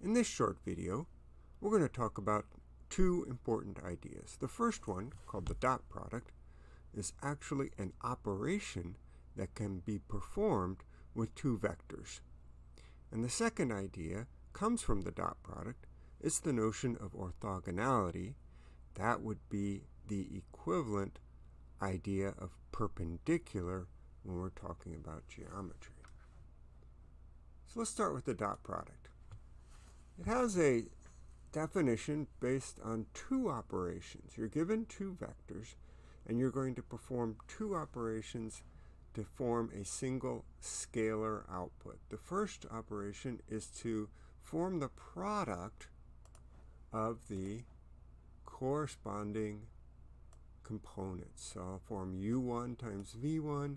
In this short video, we're going to talk about two important ideas. The first one, called the dot product, is actually an operation that can be performed with two vectors. And the second idea comes from the dot product. It's the notion of orthogonality. That would be the equivalent idea of perpendicular when we're talking about geometry. So let's start with the dot product. It has a definition based on two operations. You're given two vectors, and you're going to perform two operations to form a single scalar output. The first operation is to form the product of the corresponding components. So I'll form u1 times v1,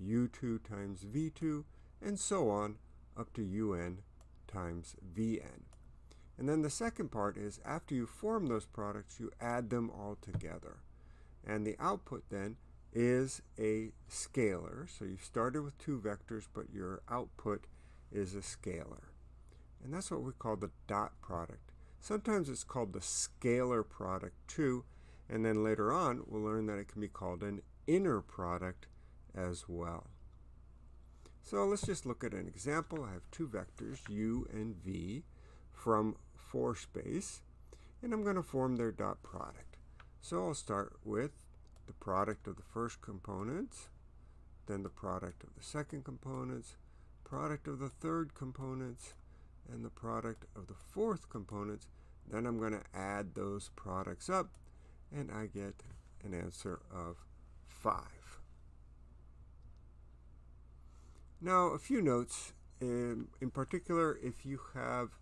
u2 times v2, and so on up to un times vn. And then the second part is after you form those products, you add them all together. And the output then is a scalar. So you started with two vectors, but your output is a scalar. And that's what we call the dot product. Sometimes it's called the scalar product too. And then later on, we'll learn that it can be called an inner product as well. So let's just look at an example. I have two vectors, u and v, from 4 space, and I'm going to form their dot product. So I'll start with the product of the first components, then the product of the second components, product of the third components, and the product of the fourth components. Then I'm going to add those products up, and I get an answer of 5. Now, a few notes. In, in particular, if you have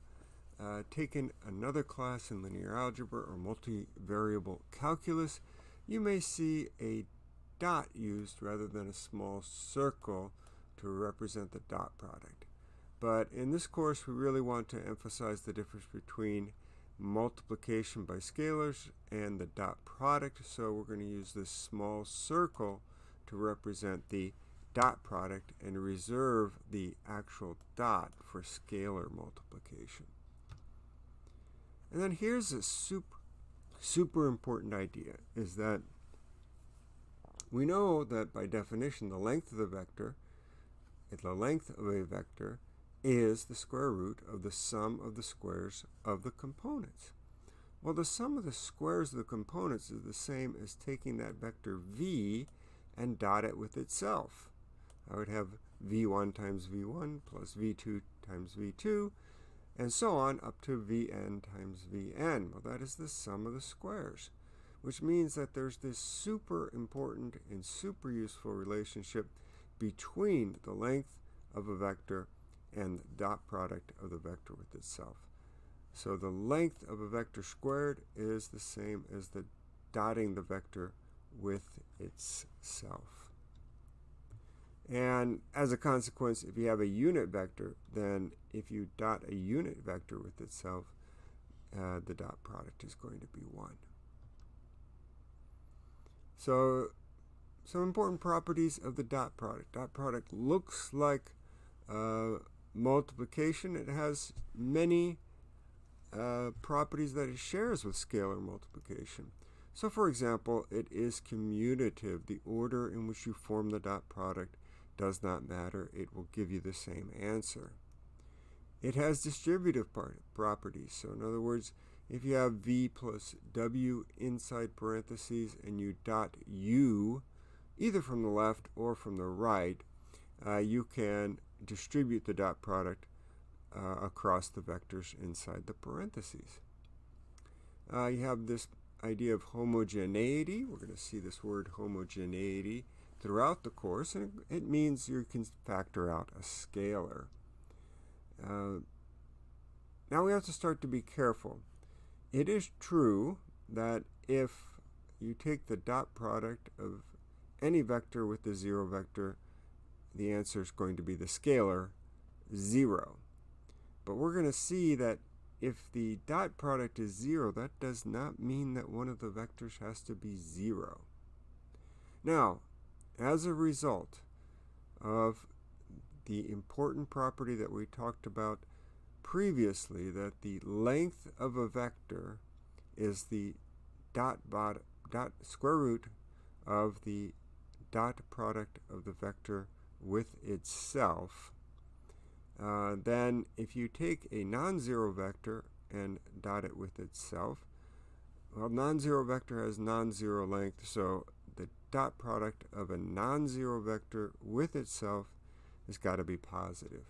uh, taken another class in linear algebra or multivariable calculus, you may see a dot used rather than a small circle to represent the dot product. But in this course, we really want to emphasize the difference between multiplication by scalars and the dot product. So we're going to use this small circle to represent the dot product and reserve the actual dot for scalar multiplication. And then here's a super, super important idea, is that we know that by definition the length of the vector, the length of a vector is the square root of the sum of the squares of the components. Well, the sum of the squares of the components is the same as taking that vector v and dot it with itself. I would have v1 times v1 plus v2 times v2 and so on up to Vn times Vn. Well, that is the sum of the squares, which means that there's this super important and super useful relationship between the length of a vector and the dot product of the vector with itself. So the length of a vector squared is the same as the dotting the vector with itself. And as a consequence, if you have a unit vector, then if you dot a unit vector with itself, uh, the dot product is going to be 1. So some important properties of the dot product. Dot product looks like uh, multiplication. It has many uh, properties that it shares with scalar multiplication. So for example, it is commutative. The order in which you form the dot product does not matter. It will give you the same answer. It has distributive properties. So in other words, if you have v plus w inside parentheses and you dot u, either from the left or from the right, uh, you can distribute the dot product uh, across the vectors inside the parentheses. Uh, you have this idea of homogeneity. We're going to see this word homogeneity throughout the course, and it means you can factor out a scalar. Uh, now we have to start to be careful. It is true that if you take the dot product of any vector with the zero vector, the answer is going to be the scalar 0. But we're going to see that if the dot product is 0, that does not mean that one of the vectors has to be 0. Now, as a result of the important property that we talked about previously that the length of a vector is the dot, bot, dot square root of the dot product of the vector with itself, uh, then if you take a non-zero vector and dot it with itself, well, non-zero vector has non-zero length, so dot product of a non-zero vector with itself has got to be positive.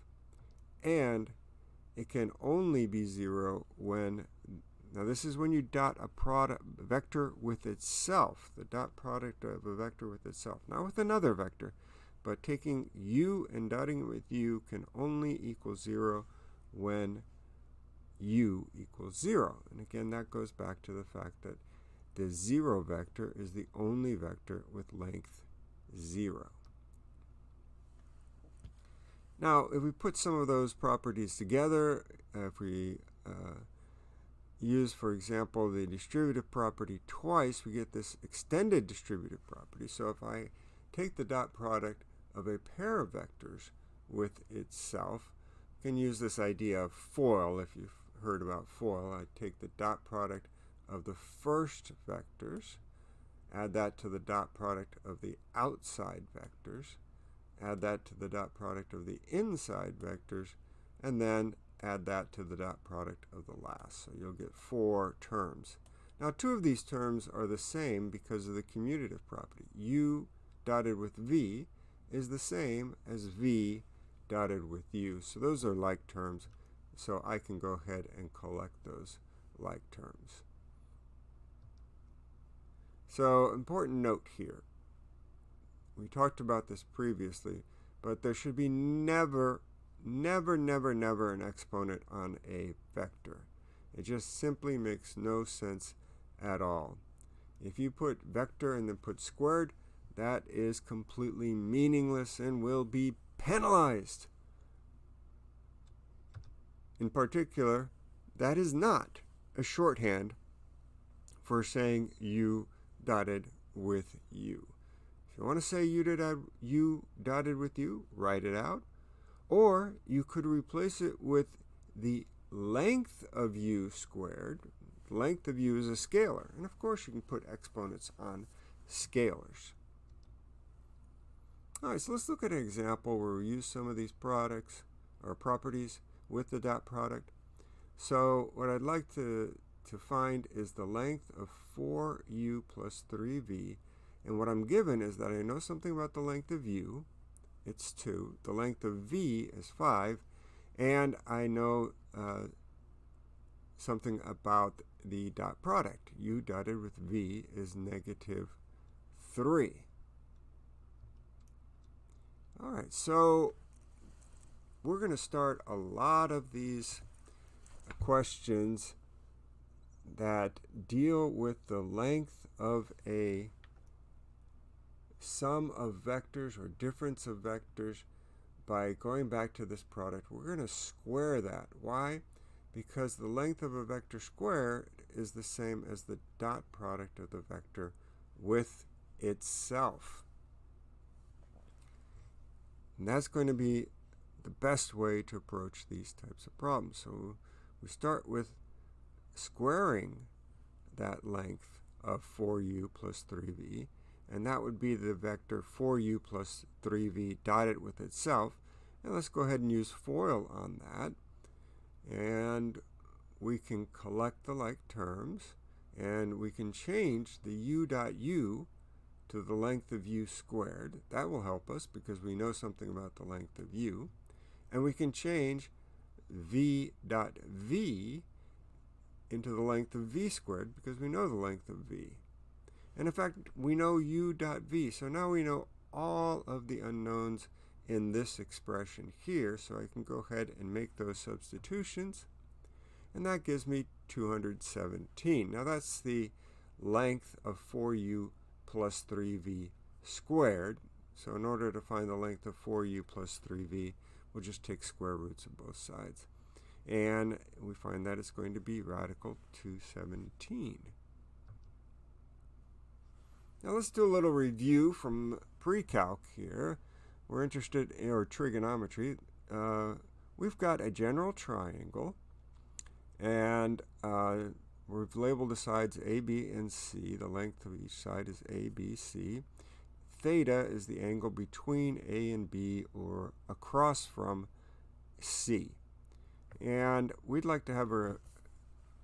And it can only be zero when, now this is when you dot a product vector with itself, the dot product of a vector with itself, not with another vector, but taking u and dotting it with u can only equal zero when u equals 0. And again, that goes back to the fact that the 0 vector is the only vector with length 0. Now, if we put some of those properties together, if we uh, use, for example, the distributive property twice, we get this extended distributive property. So if I take the dot product of a pair of vectors with itself, I can use this idea of FOIL if you've heard about FOIL. I take the dot product of the first vectors, add that to the dot product of the outside vectors, add that to the dot product of the inside vectors, and then add that to the dot product of the last. So you'll get four terms. Now two of these terms are the same because of the commutative property. u dotted with v is the same as v dotted with u. So those are like terms. So I can go ahead and collect those like terms. So important note here. We talked about this previously, but there should be never, never, never, never an exponent on a vector. It just simply makes no sense at all. If you put vector and then put squared, that is completely meaningless and will be penalized. In particular, that is not a shorthand for saying u dotted with u. If you want to say u dotted, u dotted with u, write it out. Or you could replace it with the length of u squared. Length of u is a scalar. And of course you can put exponents on scalars. All right, so let's look at an example where we use some of these products or properties with the dot product. So what I'd like to, to find is the length of 4u plus 3v. And what I'm given is that I know something about the length of u. It's 2. The length of v is 5. And I know uh, something about the dot product. u dotted with v is negative 3. All right, so we're going to start a lot of these questions that deal with the length of a sum of vectors or difference of vectors by going back to this product. We're going to square that. Why? Because the length of a vector squared is the same as the dot product of the vector with itself. And that's going to be the best way to approach these types of problems. So we start with squaring that length of 4u plus 3v, and that would be the vector 4u plus 3v dotted with itself. And let's go ahead and use FOIL on that. And we can collect the like terms, and we can change the u dot u to the length of u squared. That will help us because we know something about the length of u. And we can change v dot v into the length of v squared because we know the length of v. And in fact, we know u dot v. So now we know all of the unknowns in this expression here. So I can go ahead and make those substitutions. And that gives me 217. Now that's the length of 4u plus 3v squared. So in order to find the length of 4u plus 3v, we'll just take square roots of both sides. And we find that it's going to be radical 217. Now let's do a little review from pre-calc here. We're interested in, or trigonometry. Uh, we've got a general triangle, and uh, we've labeled the sides A, B, and C. The length of each side is A, B, C. Theta is the angle between A and B or across from C. And we'd like to have a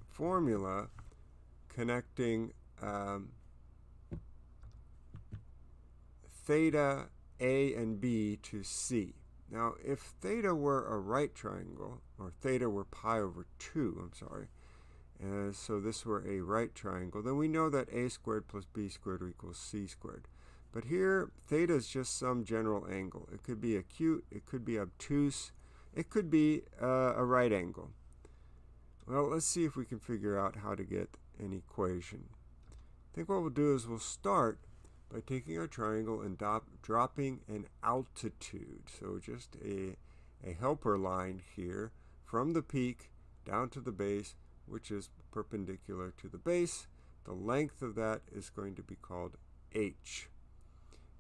formula connecting um, theta A and B to C. Now, if theta were a right triangle, or theta were pi over 2, I'm sorry, so this were a right triangle, then we know that a squared plus b squared equals c squared. But here, theta is just some general angle. It could be acute, it could be obtuse, it could be uh, a right angle. Well, let's see if we can figure out how to get an equation. I think what we'll do is we'll start by taking our triangle and dropping an altitude. So just a, a helper line here from the peak down to the base, which is perpendicular to the base. The length of that is going to be called h.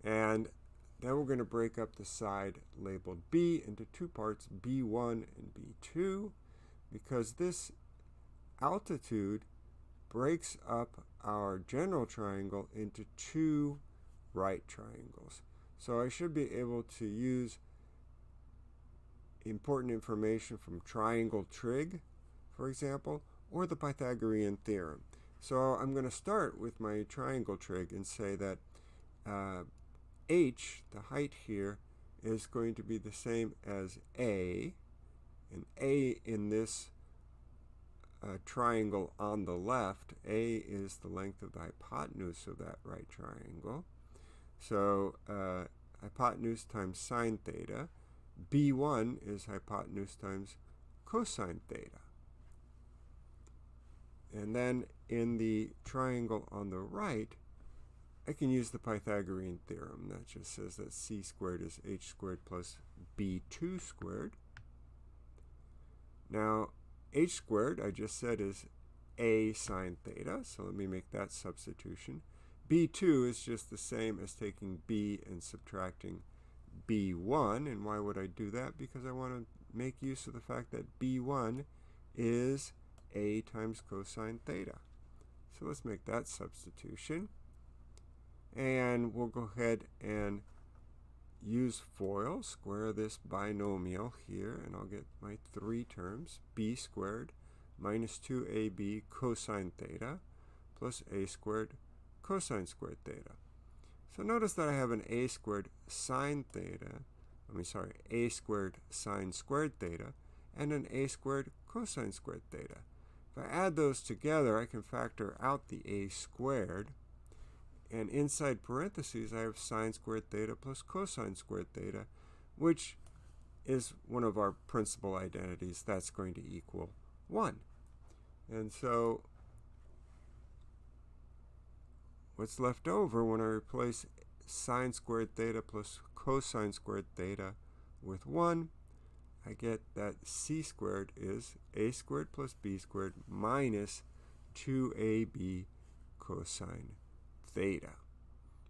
And then we're going to break up the side labeled B into two parts, B1 and B2, because this altitude breaks up our general triangle into two right triangles. So I should be able to use important information from triangle trig, for example, or the Pythagorean theorem. So I'm going to start with my triangle trig and say that uh, h, the height here, is going to be the same as a, and a in this uh, triangle on the left, a is the length of the hypotenuse of that right triangle. So uh, hypotenuse times sine theta. b1 is hypotenuse times cosine theta. And then in the triangle on the right, I can use the Pythagorean theorem. That just says that c squared is h squared plus b2 squared. Now, h squared, I just said, is a sine theta. So let me make that substitution. b2 is just the same as taking b and subtracting b1. And why would I do that? Because I want to make use of the fact that b1 is a times cosine theta. So let's make that substitution. And we'll go ahead and use FOIL, square this binomial here, and I'll get my three terms, b squared minus 2ab cosine theta plus a squared cosine squared theta. So notice that I have an a squared sine theta, I mean sorry, a squared sine squared theta, and an a squared cosine squared theta. If I add those together, I can factor out the a squared, and inside parentheses, I have sine squared theta plus cosine squared theta, which is one of our principal identities. That's going to equal 1. And so what's left over when I replace sine squared theta plus cosine squared theta with 1, I get that c squared is a squared plus b squared minus 2ab cosine theta.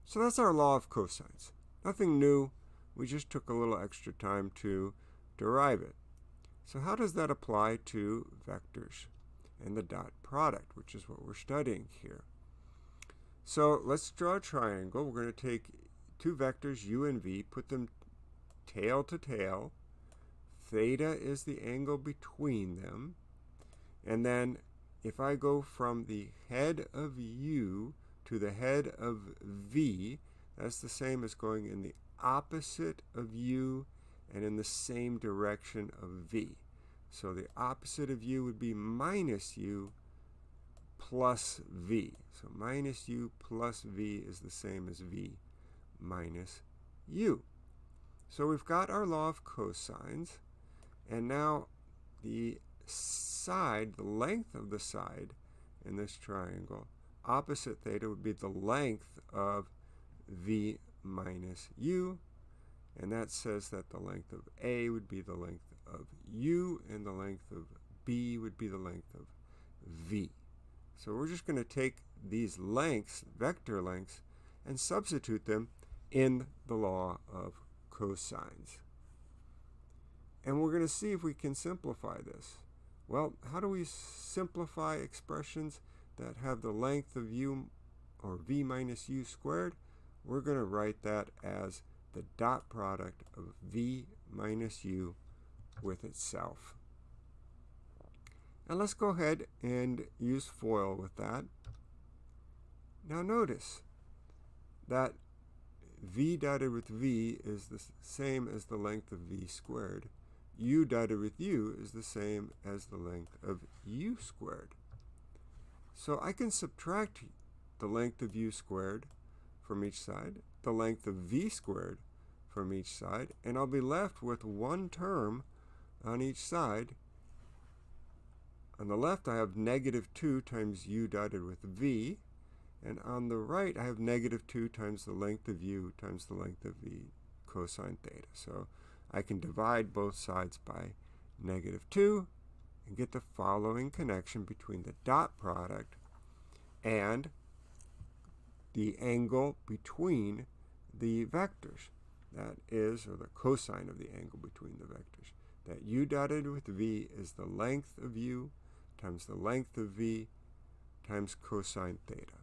So that's our law of cosines. Nothing new. We just took a little extra time to derive it. So how does that apply to vectors and the dot product, which is what we're studying here? So let's draw a triangle. We're going to take two vectors, u and v, put them tail to tail. Theta is the angle between them. And then if I go from the head of u to the head of V, that's the same as going in the opposite of U and in the same direction of V. So the opposite of U would be minus U plus V. So minus U plus V is the same as V minus U. So we've got our law of cosines, and now the side, the length of the side in this triangle opposite theta would be the length of v minus u, and that says that the length of A would be the length of u, and the length of B would be the length of V. So we're just going to take these lengths, vector lengths, and substitute them in the law of cosines. And we're going to see if we can simplify this. Well, how do we simplify expressions that have the length of u or v minus u squared? We're going to write that as the dot product of v minus u with itself. Now let's go ahead and use FOIL with that. Now notice that v dotted with v is the same as the length of v squared. u dotted with u is the same as the length of u squared. So I can subtract the length of u squared from each side, the length of v squared from each side, and I'll be left with one term on each side. On the left I have negative 2 times u dotted with v, and on the right, I have negative 2 times the length of u times the length of v cosine theta. So I can divide both sides by negative 2 and get the following connection between the dot product and the angle between the vectors. That is, or the cosine of the angle between the vectors. That u dotted with v is the length of u times the length of v times cosine theta.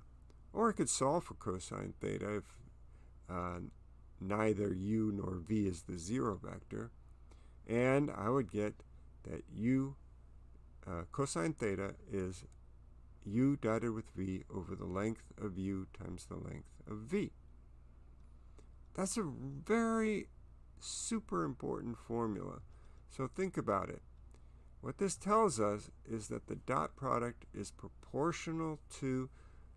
Or I could solve for cosine theta if uh, neither u nor v is the zero vector. And I would get that u uh, cosine theta is u dotted with v over the length of u times the length of v. That's a very super important formula. So think about it. What this tells us is that the dot product is proportional to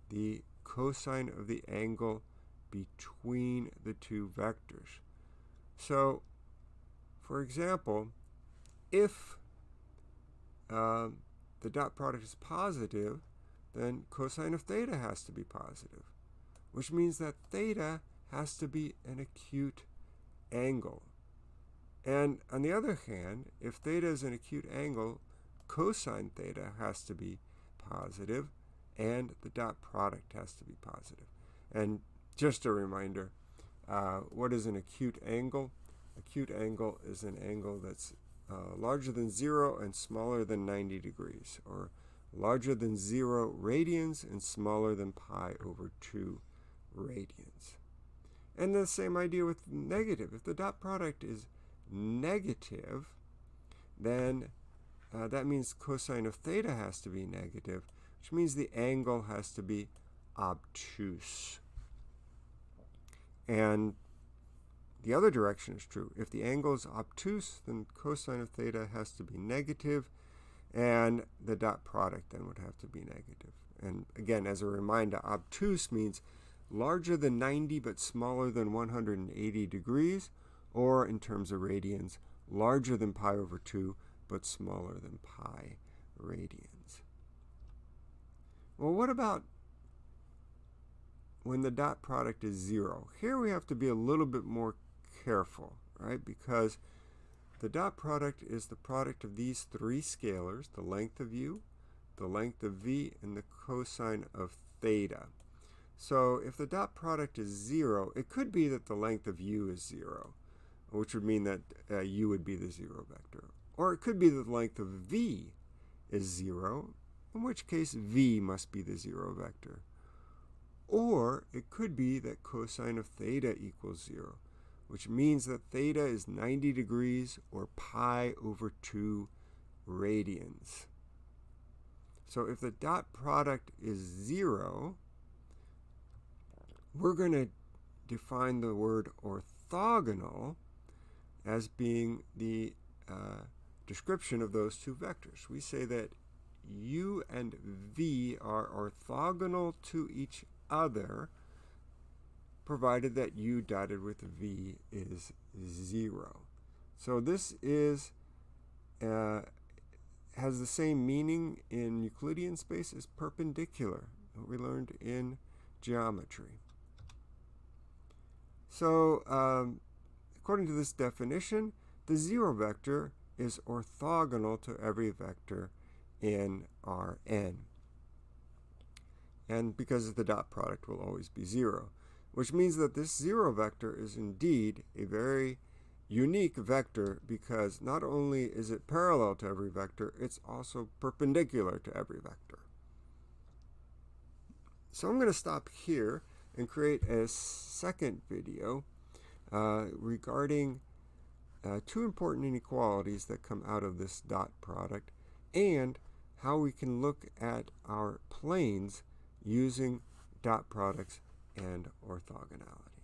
the cosine of the angle between the two vectors. So, for example, if uh, the dot product is positive, then cosine of theta has to be positive, which means that theta has to be an acute angle. And on the other hand, if theta is an acute angle, cosine theta has to be positive, and the dot product has to be positive. And just a reminder, uh, what is an acute angle? Acute angle is an angle that's uh, larger than 0 and smaller than 90 degrees, or larger than 0 radians and smaller than pi over 2 radians. And the same idea with negative. If the dot product is negative, then uh, that means cosine of theta has to be negative, which means the angle has to be obtuse. And the other direction is true. If the angle is obtuse, then cosine of theta has to be negative, and the dot product then would have to be negative. And again, as a reminder, obtuse means larger than 90 but smaller than 180 degrees, or in terms of radians, larger than pi over 2 but smaller than pi radians. Well, what about when the dot product is 0? Here we have to be a little bit more careful, right? Because the dot product is the product of these three scalars, the length of u, the length of v, and the cosine of theta. So if the dot product is 0, it could be that the length of u is 0, which would mean that uh, u would be the 0 vector. Or it could be that the length of v is 0, in which case v must be the 0 vector. Or it could be that cosine of theta equals 0, which means that theta is 90 degrees or pi over 2 radians. So if the dot product is 0, we're going to define the word orthogonal as being the uh, description of those two vectors. We say that u and v are orthogonal to each other provided that u dotted with v is 0. So this is uh, has the same meaning in Euclidean space as perpendicular, what we learned in geometry. So um, according to this definition, the zero vector is orthogonal to every vector in Rn. And because the dot product will always be zero, which means that this zero vector is indeed a very unique vector because not only is it parallel to every vector, it's also perpendicular to every vector. So I'm going to stop here and create a second video uh, regarding uh, two important inequalities that come out of this dot product and how we can look at our planes using dot products and orthogonality.